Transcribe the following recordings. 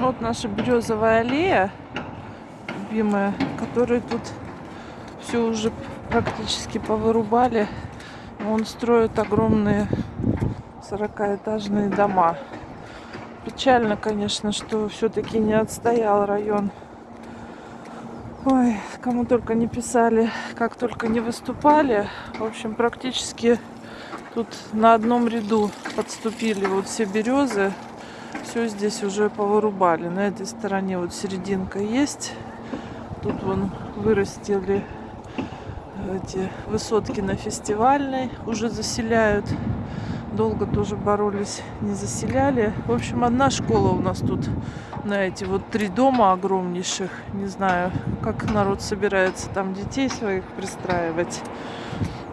Вот наша березовая аллея, любимая, которую тут все уже практически повырубали. Он строит огромные 40-этажные дома. Печально, конечно, что все-таки не отстоял район. Ой, кому только не писали, как только не выступали. В общем, практически тут на одном ряду подступили вот все березы. Все здесь уже повырубали. На этой стороне вот серединка есть. Тут вон вырастили эти высотки на фестивальной. Уже заселяют. Долго тоже боролись, не заселяли. В общем, одна школа у нас тут на эти вот три дома огромнейших. Не знаю, как народ собирается там детей своих пристраивать.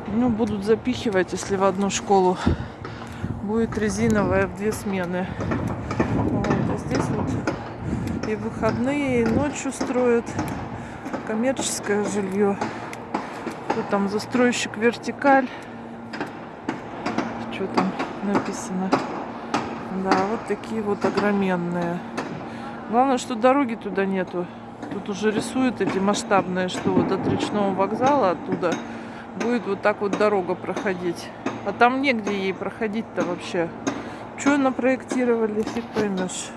Ну, будут запихивать, если в одну школу будет резиновая в две смены. Вот. А здесь вот и выходные, и ночью строят коммерческое жилье. Тут там застройщик вертикаль. Что там написано? Да, вот такие вот огроменные. Главное, что дороги туда нету. Тут уже рисуют эти масштабные, что вот от речного вокзала оттуда будет вот так вот дорога проходить. А там негде ей проходить-то вообще. Что напроектировали, фиг поймешь.